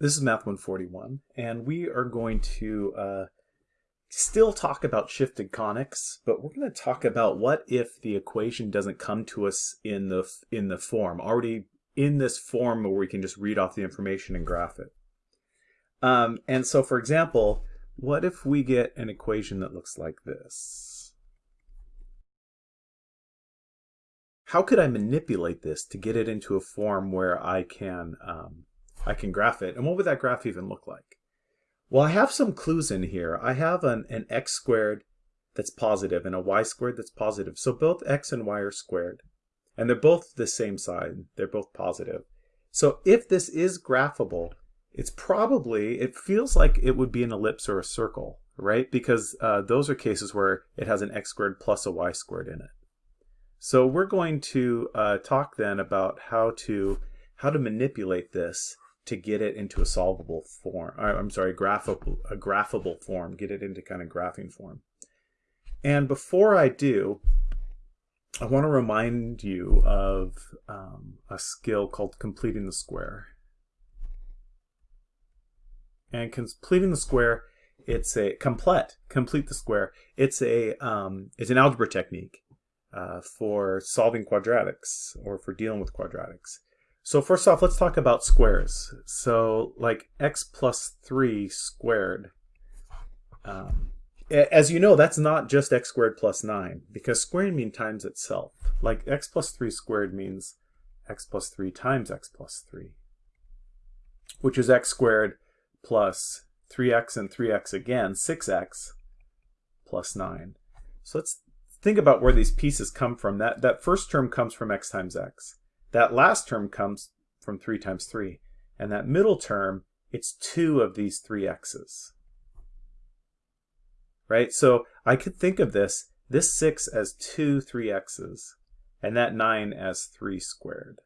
This is Math 141, and we are going to uh, still talk about shifted conics, but we're going to talk about what if the equation doesn't come to us in the in the form already in this form where we can just read off the information and graph it. Um, and so, for example, what if we get an equation that looks like this? How could I manipulate this to get it into a form where I can um, I can graph it. And what would that graph even look like? Well, I have some clues in here. I have an, an x squared that's positive and a y squared that's positive. So both x and y are squared. And they're both the same side. They're both positive. So if this is graphable, it's probably, it feels like it would be an ellipse or a circle, right? Because uh, those are cases where it has an x squared plus a y squared in it. So we're going to uh, talk then about how to how to manipulate this to get it into a solvable form. Uh, I'm sorry, graphable, a graphable form, get it into kind of graphing form. And before I do, I want to remind you of um, a skill called completing the square. And completing the square, it's a complete, complete the square. It's a um, it's an algebra technique uh, for solving quadratics or for dealing with quadratics. So first off, let's talk about squares. So like x plus 3 squared. Um, as you know, that's not just x squared plus 9, because squaring means times itself. Like x plus 3 squared means x plus 3 times x plus 3, which is x squared plus 3x and 3x again, 6x plus 9. So let's think about where these pieces come from. That, that first term comes from x times x. That last term comes from 3 times 3. And that middle term, it's two of these three x's. Right? So I could think of this, this 6 as two 3x's, and that 9 as 3 squared.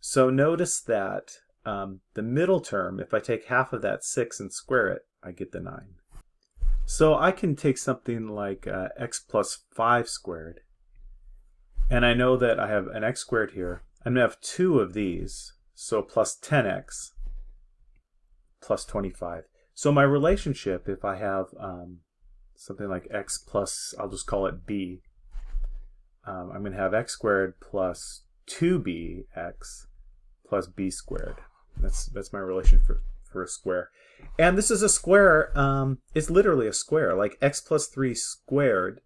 So notice that um, the middle term, if I take half of that 6 and square it, I get the 9. So I can take something like uh, x plus 5 squared and I know that I have an x squared here. I'm going to have two of these, so plus 10x plus 25. So my relationship, if I have um, something like x plus, I'll just call it b, um, I'm going to have x squared plus 2bx plus b squared. That's that's my relation for, for a square. And this is a square, um, it's literally a square, like x plus 3 squared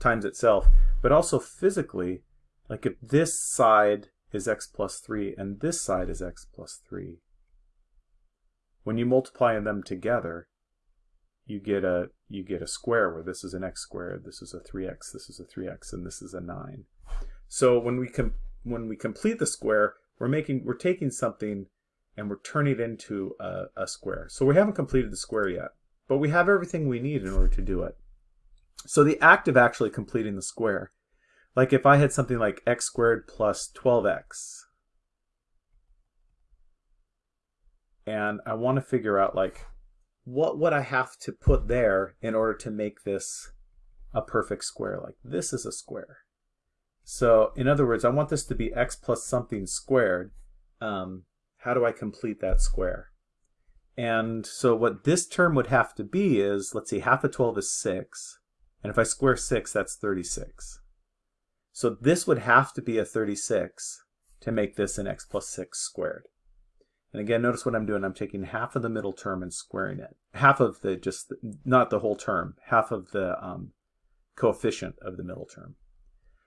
times itself, but also physically like if this side is x plus 3 and this side is x plus 3, when you multiply them together, you get a you get a square where this is an x squared, this is a 3x, this is a 3x, and this is a 9. So when we com when we complete the square, we're making we're taking something and we're turning it into a, a square. So we haven't completed the square yet, but we have everything we need in order to do it. So the act of actually completing the square like if I had something like x squared plus 12x, and I want to figure out like what would I have to put there in order to make this a perfect square? Like this is a square. So in other words, I want this to be x plus something squared. Um, how do I complete that square? And so what this term would have to be is, let's see, half of 12 is 6. And if I square 6, that's 36. So this would have to be a 36 to make this an x plus 6 squared. And again, notice what I'm doing. I'm taking half of the middle term and squaring it. Half of the, just, not the whole term, half of the um, coefficient of the middle term.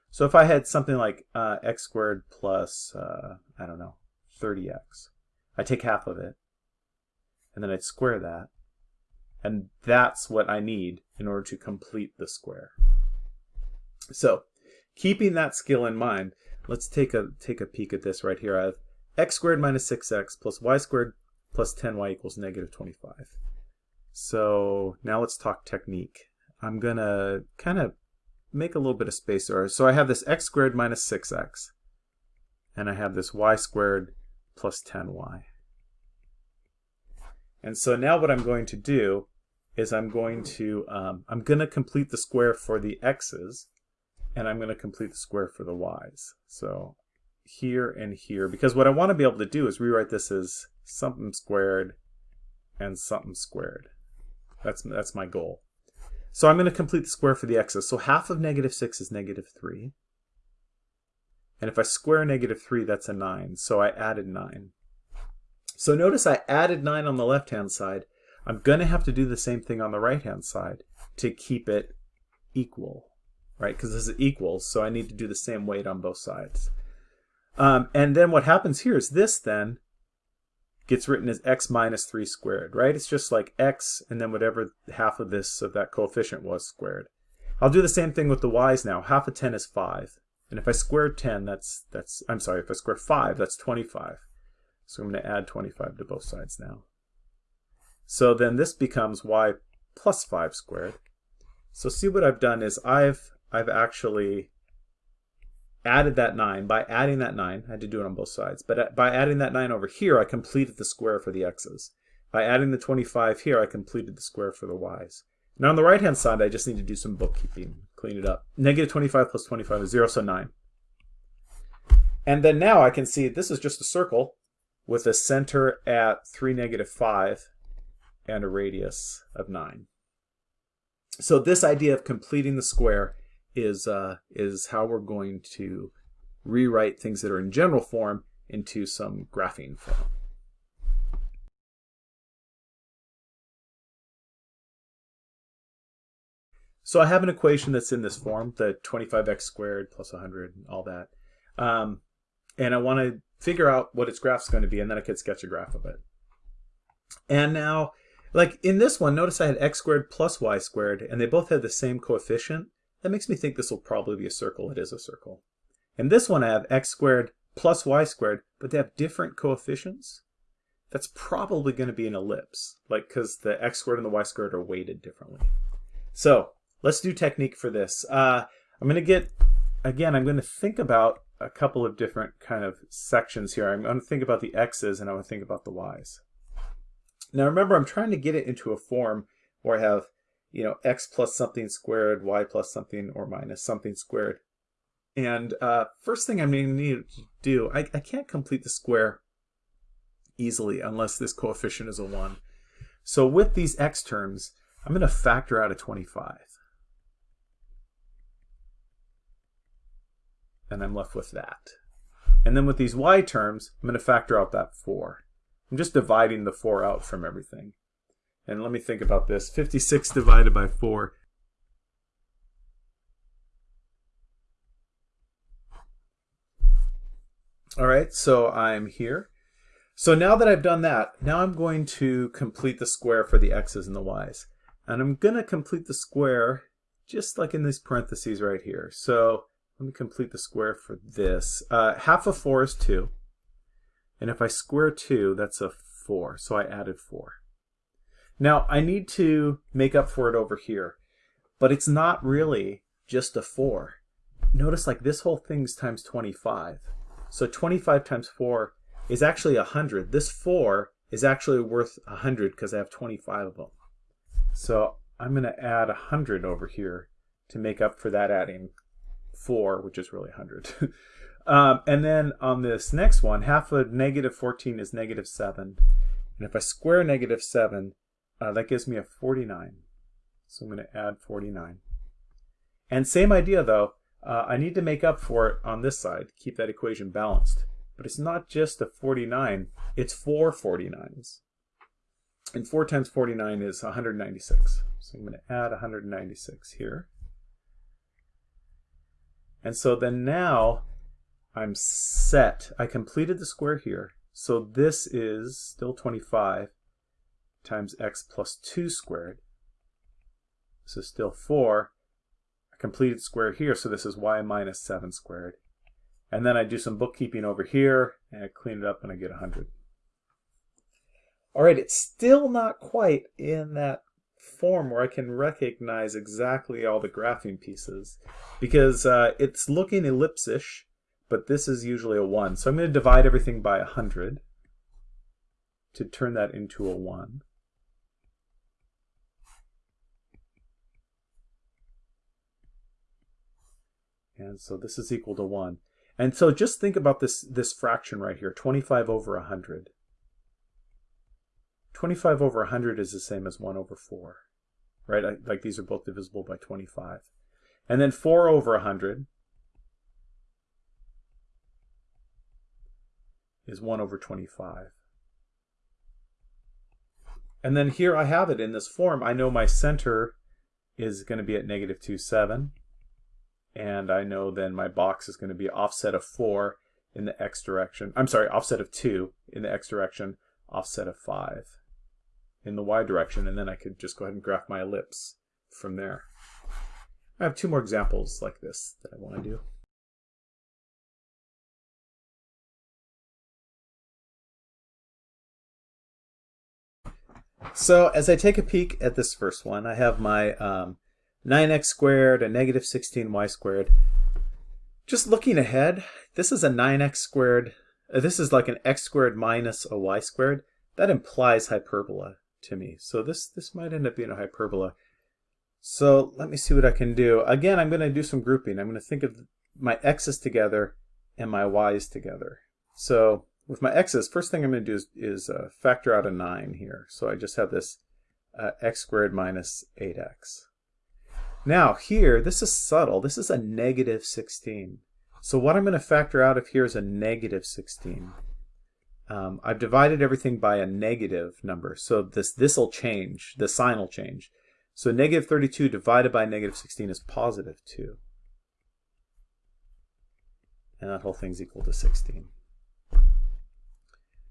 So if I had something like uh, x squared plus, uh, I don't know, 30x, I take half of it, and then I'd square that, and that's what I need in order to complete the square. So keeping that skill in mind, let's take a take a peek at this right here. I have x squared minus 6x plus y squared plus 10y equals negative 25. So now let's talk technique. I'm going to kind of make a little bit of space there. So I have this x squared minus 6x, and I have this y squared plus 10y. And so now what I'm going to do is I'm going to um, I'm going to complete the square for the x's and I'm going to complete the square for the y's. So here and here, because what I want to be able to do is rewrite this as something squared, and something squared. That's, that's my goal. So I'm going to complete the square for the x's. So half of negative 6 is negative 3. And if I square negative 3, that's a 9. So I added 9. So notice I added 9 on the left-hand side. I'm going to have to do the same thing on the right-hand side to keep it equal, right? Because this is equals, so I need to do the same weight on both sides. Um, and then what happens here is this then gets written as x minus 3 squared, right? It's just like x and then whatever half of this of that coefficient was squared. I'll do the same thing with the y's now. Half of 10 is 5. And if I square 10, that's, that's I'm sorry, if I square 5, that's 25. So I'm going to add 25 to both sides now. So then this becomes y plus 5 squared. So see what I've done is I've, I've actually added that 9. By adding that 9, I had to do it on both sides, but uh, by adding that 9 over here, I completed the square for the x's. By adding the 25 here, I completed the square for the y's. Now on the right-hand side, I just need to do some bookkeeping, clean it up. Negative 25 plus 25 is 0, so 9. And then now I can see this is just a circle with a center at 3, negative 5, and a radius of 9. So this idea of completing the square is, uh, is how we're going to rewrite things that are in general form into some graphing form. So I have an equation that's in this form, the 25x squared plus 100, and all that. Um, and I want to figure out what its graph is going to be, and then I could sketch a graph of it. And now, like in this one, notice I had x squared plus y squared, and they both had the same coefficient. That makes me think this will probably be a circle. It is a circle. And this one, I have x squared plus y squared, but they have different coefficients. That's probably going to be an ellipse, like because the x squared and the y squared are weighted differently. So let's do technique for this. Uh, I'm going to get, again, I'm going to think about a couple of different kind of sections here. I'm going to think about the x's and I'm going to think about the y's. Now remember, I'm trying to get it into a form where I have you know, x plus something squared, y plus something or minus something squared. And uh, first thing I'm going to need to do, I, I can't complete the square easily unless this coefficient is a 1. So with these x terms, I'm going to factor out a 25. And I'm left with that. And then with these y terms, I'm going to factor out that 4. I'm just dividing the 4 out from everything. And let me think about this. 56 divided by 4. All right, so I'm here. So now that I've done that, now I'm going to complete the square for the x's and the y's. And I'm going to complete the square just like in these parentheses right here. So let me complete the square for this. Uh, half of 4 is 2. And if I square 2, that's a 4. So I added 4. Now, I need to make up for it over here, but it's not really just a 4. Notice like this whole thing's times 25. So 25 times 4 is actually 100. This 4 is actually worth 100 because I have 25 of them. So I'm going to add 100 over here to make up for that adding 4, which is really 100. um, and then on this next one, half of negative 14 is negative 7. And if I square negative 7, uh, that gives me a 49. So I'm going to add 49. And same idea though, uh, I need to make up for it on this side, keep that equation balanced. But it's not just a 49, it's four 49s. And 4 times 49 is 196. So I'm going to add 196 here. And so then now I'm set. I completed the square here. So this is still 25 times x plus 2 squared. This is still 4. I completed square here, so this is y minus 7 squared. And then I do some bookkeeping over here, and I clean it up, and I get 100. All right, it's still not quite in that form where I can recognize exactly all the graphing pieces because uh, it's looking ellipsish, but this is usually a 1. So I'm going to divide everything by 100 to turn that into a 1. And so this is equal to 1. And so just think about this, this fraction right here, 25 over 100. 25 over 100 is the same as 1 over 4, right? Like these are both divisible by 25. And then 4 over 100 is 1 over 25. And then here I have it in this form. I know my center is going to be at negative 2, 7. And I know then my box is going to be offset of 4 in the x direction. I'm sorry, offset of 2 in the x direction, offset of 5 in the y direction. And then I could just go ahead and graph my ellipse from there. I have two more examples like this that I want to do. So as I take a peek at this first one, I have my um, 9x squared, a negative 16y squared. Just looking ahead, this is a 9x squared. This is like an x squared minus a y squared. That implies hyperbola to me. So this, this might end up being a hyperbola. So let me see what I can do. Again, I'm going to do some grouping. I'm going to think of my x's together and my y's together. So with my x's, first thing I'm going to do is, is uh, factor out a 9 here. So I just have this uh, x squared minus 8x. Now here, this is subtle. This is a negative 16. So what I'm going to factor out of here is a negative 16. Um, I've divided everything by a negative number. So this this will change. The sign will change. So negative 32 divided by negative 16 is positive 2. And that whole thing's equal to 16.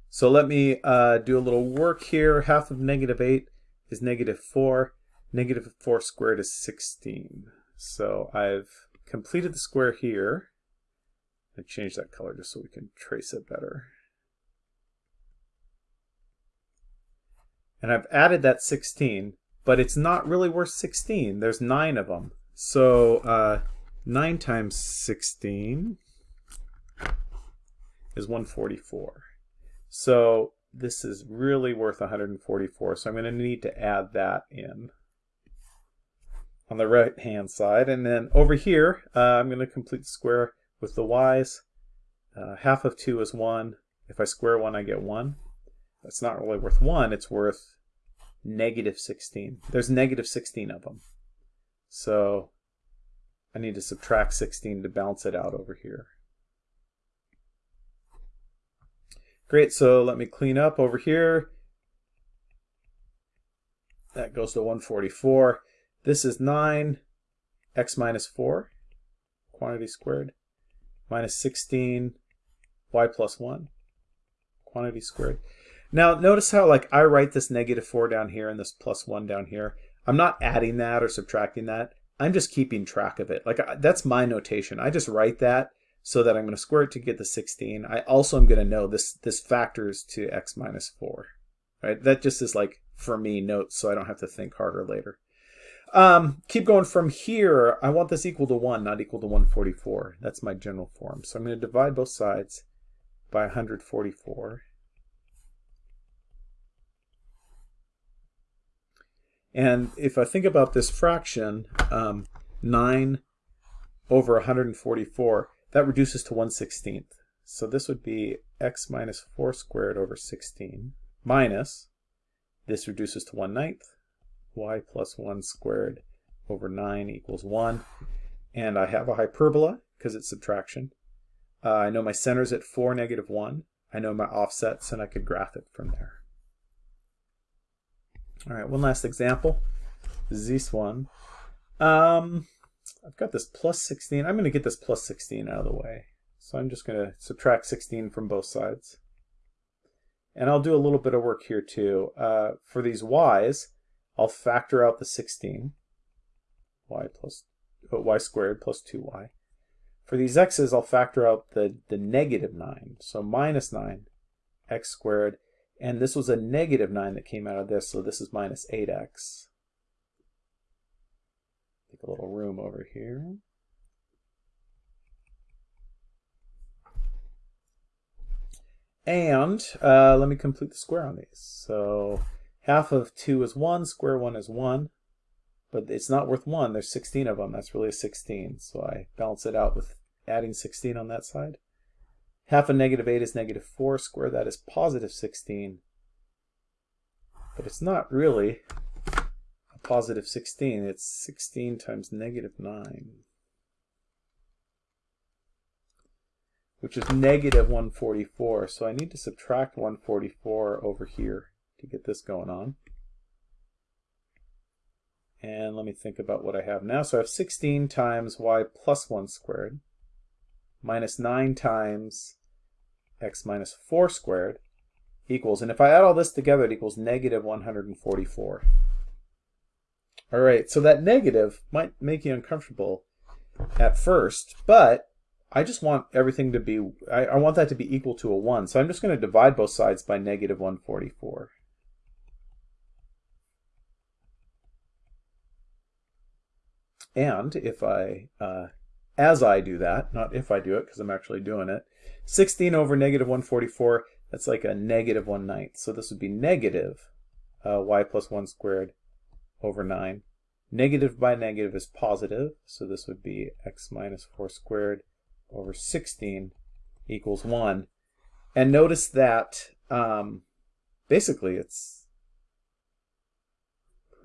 So let me uh, do a little work here. Half of negative 8 is negative 4. Negative 4 squared is 16. So I've completed the square here. I change that color just so we can trace it better. And I've added that 16, but it's not really worth 16. There's 9 of them. So uh, 9 times 16 is 144. So this is really worth 144, so I'm going to need to add that in on the right hand side. And then over here, uh, I'm going to complete the square with the y's. Uh, half of 2 is 1. If I square 1, I get 1. That's not really worth 1. It's worth negative 16. There's negative 16 of them. So I need to subtract 16 to balance it out over here. Great, so let me clean up over here. That goes to 144. This is 9, x minus 4, quantity squared, minus 16, y plus 1, quantity squared. Now notice how like I write this negative 4 down here and this plus 1 down here. I'm not adding that or subtracting that. I'm just keeping track of it. Like that's my notation. I just write that so that I'm going to square it to get the 16. I also am going to know this, this factors to x minus 4. Right? That just is like, for me, notes so I don't have to think harder later. Um, keep going from here. I want this equal to 1, not equal to 144. That's my general form. So I'm going to divide both sides by 144. And if I think about this fraction, um, 9 over 144, that reduces to 1 16th. So this would be x minus 4 squared over 16 minus, this reduces to 1 ninth, y plus 1 squared over 9 equals 1. And I have a hyperbola because it's subtraction. Uh, I know my center's at 4, negative 1. I know my offsets, and I could graph it from there. All right, one last example. This one. Um, I've got this plus 16. I'm going to get this plus 16 out of the way. So I'm just going to subtract 16 from both sides. And I'll do a little bit of work here too. Uh, for these y's, I'll factor out the 16. y plus uh, y squared plus 2y. For these x's, I'll factor out the, the negative 9. So minus 9 x squared. And this was a negative 9 that came out of this, so this is minus 8x. Take a little room over here. And uh, let me complete the square on these. So half of 2 is 1, square 1 is 1. But it's not worth 1. There's 16 of them. That's really a 16. So I balance it out with adding 16 on that side. Half of negative 8 is negative 4. Square that is positive 16. But it's not really a positive 16. It's 16 times negative 9. Which is negative 144. So I need to subtract 144 over here to get this going on. And let me think about what I have now. So I have 16 times y plus 1 squared minus 9 times x minus 4 squared equals, and if I add all this together, it equals negative 144. All right, so that negative might make you uncomfortable at first, but I just want everything to be, I, I want that to be equal to a 1. So I'm just going to divide both sides by negative 144. And if I, uh, as I do that, not if I do it because I'm actually doing it, 16 over negative 144, that's like a negative 1 ninth. So this would be negative uh, y plus 1 squared over 9. Negative by negative is positive, so this would be x minus 4 squared over 16 equals 1. And notice that um, basically it's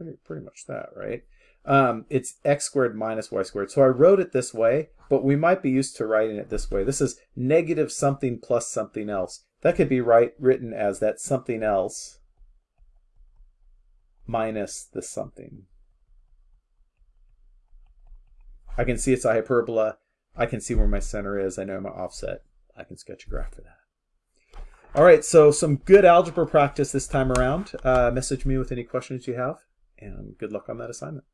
pretty, pretty much that, right? um, it's x squared minus y squared. So I wrote it this way, but we might be used to writing it this way. This is negative something plus something else. That could be right, written as that something else minus the something. I can see it's a hyperbola. I can see where my center is. I know my offset. I can sketch a graph for that. All right, so some good algebra practice this time around. Uh, message me with any questions you have, and good luck on that assignment.